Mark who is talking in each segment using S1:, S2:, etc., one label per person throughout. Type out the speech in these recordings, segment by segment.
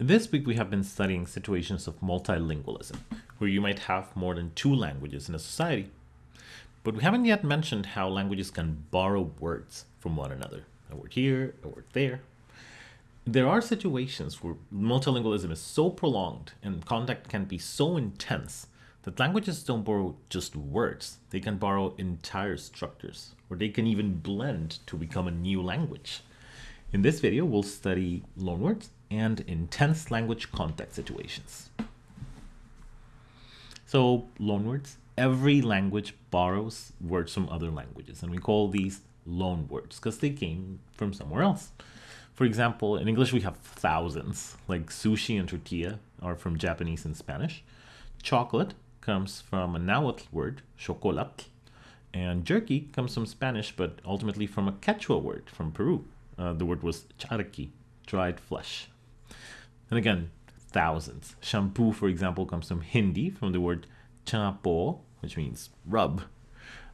S1: This week we have been studying situations of multilingualism, where you might have more than two languages in a society. But we haven't yet mentioned how languages can borrow words from one another. A word here, a word there. There are situations where multilingualism is so prolonged and contact can be so intense that languages don't borrow just words. They can borrow entire structures, or they can even blend to become a new language. In this video, we'll study loanwords and intense language contact situations. So loanwords, every language borrows words from other languages, and we call these loanwords because they came from somewhere else. For example, in English we have thousands, like sushi and tortilla are from Japanese and Spanish. Chocolate comes from a Nahuatl word, chocolat, and jerky comes from Spanish, but ultimately from a Quechua word from Peru. Uh, the word was charqui, dried flesh. And again, thousands. Shampoo, for example, comes from Hindi, from the word chapo, which means rub.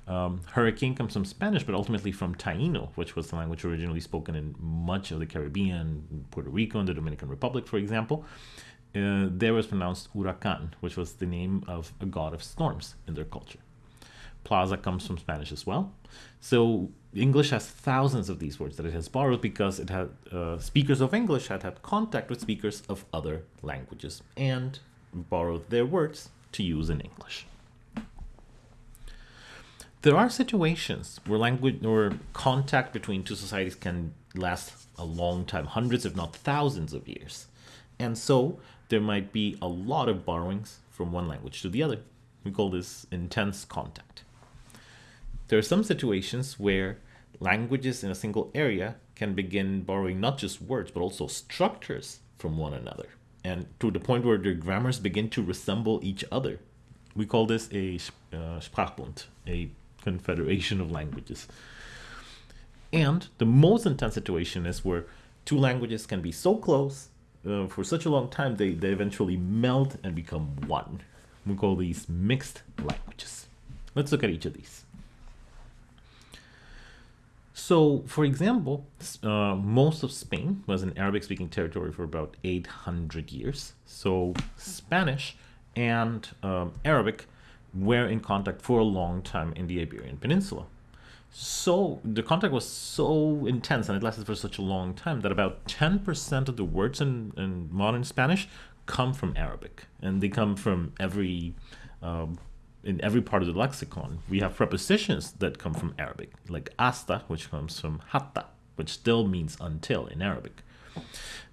S1: Um, hurricane comes from Spanish, but ultimately from Taino, which was the language originally spoken in much of the Caribbean, Puerto Rico, and the Dominican Republic, for example. Uh, there was pronounced huracan, which was the name of a god of storms in their culture. Plaza comes from Spanish as well. So English has thousands of these words that it has borrowed because it had uh, speakers of English had had contact with speakers of other languages and borrowed their words to use in English. There are situations where language or contact between two societies can last a long time, hundreds if not thousands of years. And so there might be a lot of borrowings from one language to the other. We call this intense contact. There are some situations where languages in a single area can begin borrowing not just words, but also structures from one another. And to the point where their grammars begin to resemble each other. We call this a uh, Sprachbund, a confederation of languages. And the most intense situation is where two languages can be so close uh, for such a long time, they, they eventually melt and become one. We call these mixed languages. Let's look at each of these. So, for example, uh, most of Spain was an Arabic-speaking territory for about 800 years. So Spanish and um, Arabic were in contact for a long time in the Iberian Peninsula. So the contact was so intense and it lasted for such a long time that about 10% of the words in, in modern Spanish come from Arabic. And they come from every um, in every part of the lexicon, we have prepositions that come from Arabic, like hasta, which comes from hatta, which still means until in Arabic.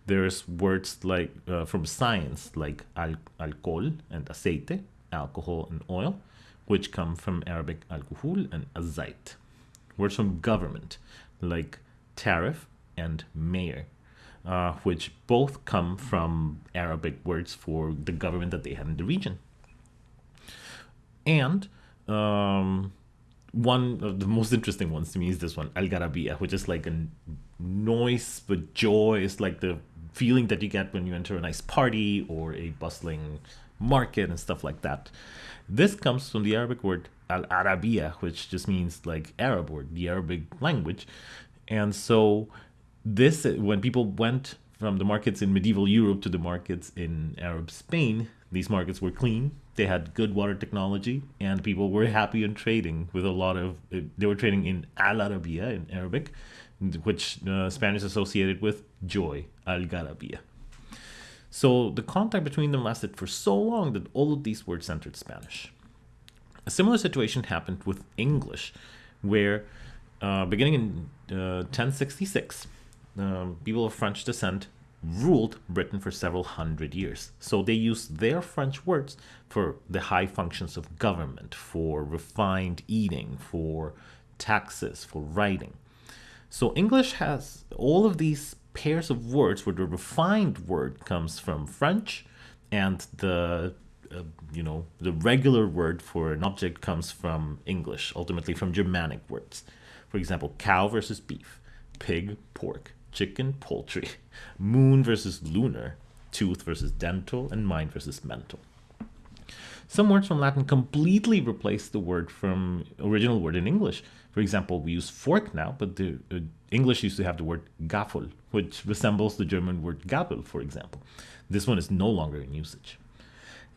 S1: There's words like uh, from science, like al alcohol and aceite, alcohol and oil, which come from Arabic alcohol and azait. Words from government, like tariff and mayor, uh, which both come from Arabic words for the government that they had in the region. And um, one of the most interesting ones to me is this one, Algarabia, which is like a noise but joy. It's like the feeling that you get when you enter a nice party or a bustling market and stuff like that. This comes from the Arabic word Al Arabia, which just means like Arab or the Arabic language. And so, this, when people went from the markets in medieval Europe to the markets in Arab Spain, these markets were clean, they had good water technology, and people were happy in trading with a lot of, they were trading in Al Arabia in Arabic, which uh, Spanish associated with joy, Al Garabia. So the contact between them lasted for so long that all of these words entered Spanish. A similar situation happened with English, where uh, beginning in uh, 1066, um, people of French descent ruled Britain for several hundred years. So they used their French words for the high functions of government, for refined eating, for taxes, for writing. So English has all of these pairs of words where the refined word comes from French and the uh, you know the regular word for an object comes from English, ultimately from Germanic words. For example, cow versus beef, pig, pork, chicken, poultry, moon versus lunar, tooth versus dental, and mind versus mental. Some words from Latin completely replace the word from original word in English. For example, we use fork now, but the uh, English used to have the word Gaffel, which resembles the German word Gabel, for example. This one is no longer in usage.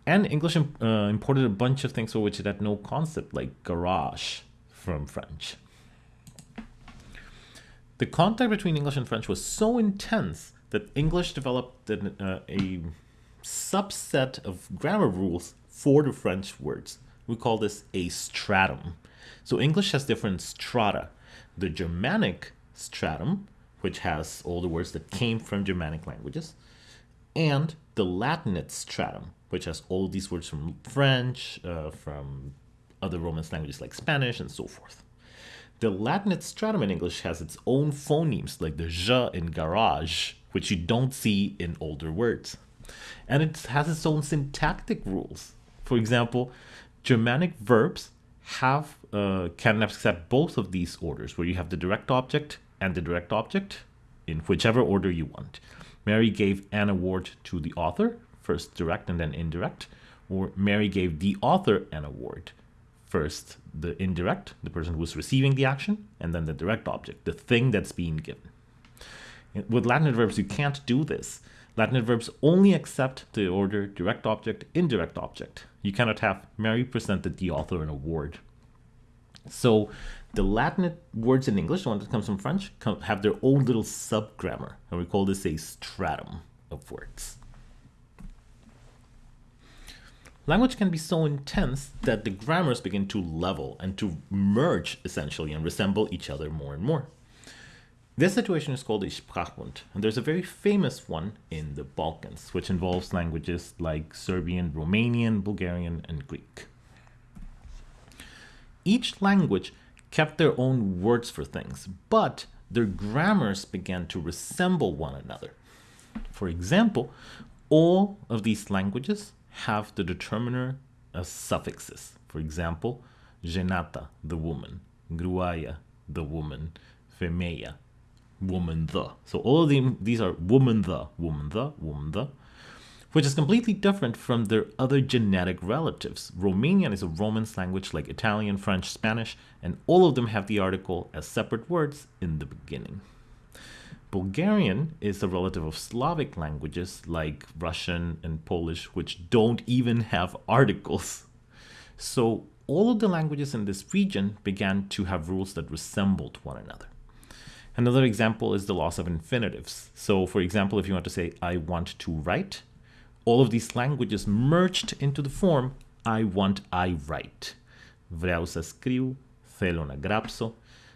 S1: And English uh, imported a bunch of things for which it had no concept, like garage from French. The contact between English and French was so intense that English developed an, uh, a subset of grammar rules for the French words. We call this a stratum. So English has different strata. The Germanic stratum, which has all the words that came from Germanic languages, and the Latinate stratum, which has all these words from French, uh, from other Romance languages like Spanish, and so forth. The Latinate stratum in English has its own phonemes, like the j in garage, which you don't see in older words. And it has its own syntactic rules. For example, Germanic verbs have uh, can accept both of these orders, where you have the direct object and the direct object in whichever order you want. Mary gave an award to the author, first direct and then indirect, or Mary gave the author an award, first the indirect, the person who's receiving the action, and then the direct object, the thing that's being given. With Latin verbs, you can't do this. Latin verbs only accept the order direct object, indirect object. You cannot have Mary presented the author an award. So the Latin words in English, the one that comes from French, have their own little sub-grammar, and we call this a stratum of words. Language can be so intense that the grammars begin to level and to merge, essentially, and resemble each other more and more. This situation is called a Sprachbund, and there's a very famous one in the Balkans, which involves languages like Serbian, Romanian, Bulgarian, and Greek. Each language kept their own words for things, but their grammars began to resemble one another. For example, all of these languages have the determiner as suffixes. For example, genata, the woman, gruaya, the woman, femeia, woman the. So all of them, these are woman the, woman the, woman the which is completely different from their other genetic relatives. Romanian is a Romance language like Italian, French, Spanish, and all of them have the article as separate words in the beginning. Bulgarian is a relative of Slavic languages like Russian and Polish, which don't even have articles. So all of the languages in this region began to have rules that resembled one another. Another example is the loss of infinitives. So for example, if you want to say, I want to write, all of these languages merged into the form I want, I write. Vreau să scriu, θέλω να γράψω.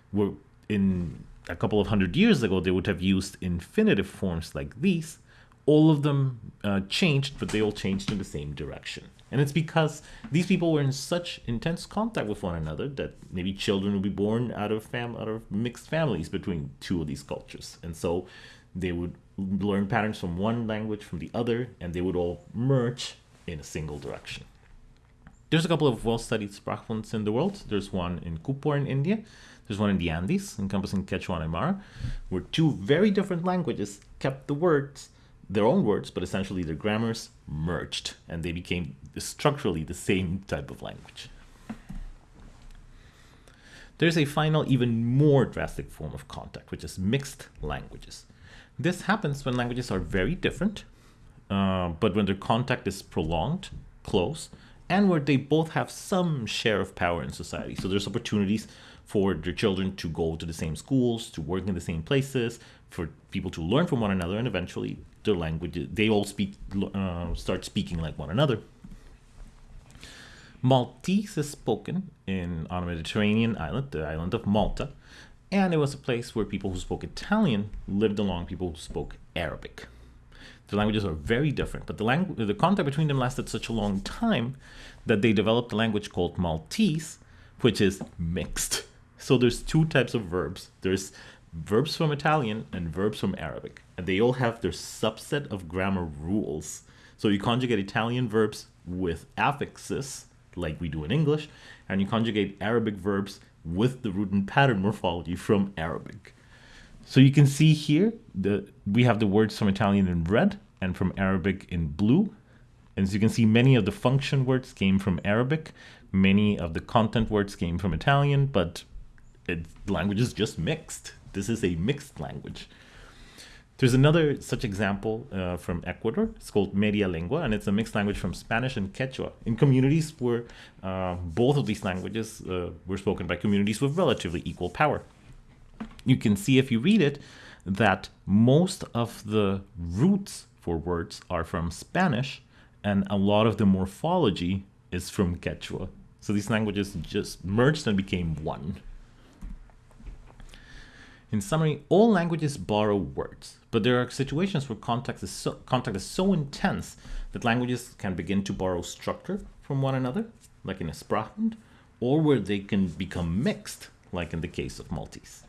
S1: Were in a couple of hundred years ago, they would have used infinitive forms like these. All of them uh, changed, but they all changed in the same direction. And it's because these people were in such intense contact with one another that maybe children would be born out of fam- out of mixed families between two of these cultures. And so they would learn patterns from one language from the other, and they would all merge in a single direction. There's a couple of well-studied Sprachbunds in the world. There's one in Kupwar in India. There's one in the Andes, encompassing Quechua and Aymara, where two very different languages kept the words, their own words, but essentially their grammars merged, and they became structurally the same type of language. There's a final, even more drastic form of contact, which is mixed languages. This happens when languages are very different, uh, but when their contact is prolonged, close, and where they both have some share of power in society. So there's opportunities for their children to go to the same schools, to work in the same places, for people to learn from one another, and eventually their language, they all speak, uh, start speaking like one another. Maltese is spoken in on a Mediterranean island, the island of Malta, and it was a place where people who spoke Italian lived along people who spoke Arabic. The languages are very different, but the, the contact between them lasted such a long time that they developed a language called Maltese, which is mixed. So there's two types of verbs. There's verbs from Italian and verbs from Arabic, and they all have their subset of grammar rules. So you conjugate Italian verbs with affixes, like we do in English, and you conjugate Arabic verbs with the root and pattern morphology from Arabic. So you can see here that we have the words from Italian in red and from Arabic in blue. And as you can see, many of the function words came from Arabic, many of the content words came from Italian, but it, the language is just mixed. This is a mixed language. There's another such example uh, from Ecuador. It's called Media Lengua, and it's a mixed language from Spanish and Quechua. In communities where uh, both of these languages uh, were spoken by communities with relatively equal power. You can see if you read it that most of the roots for words are from Spanish, and a lot of the morphology is from Quechua. So these languages just merged and became one. In summary, all languages borrow words, but there are situations where context is so, contact is so intense that languages can begin to borrow structure from one another, like in Sprachbund, or where they can become mixed, like in the case of Maltese.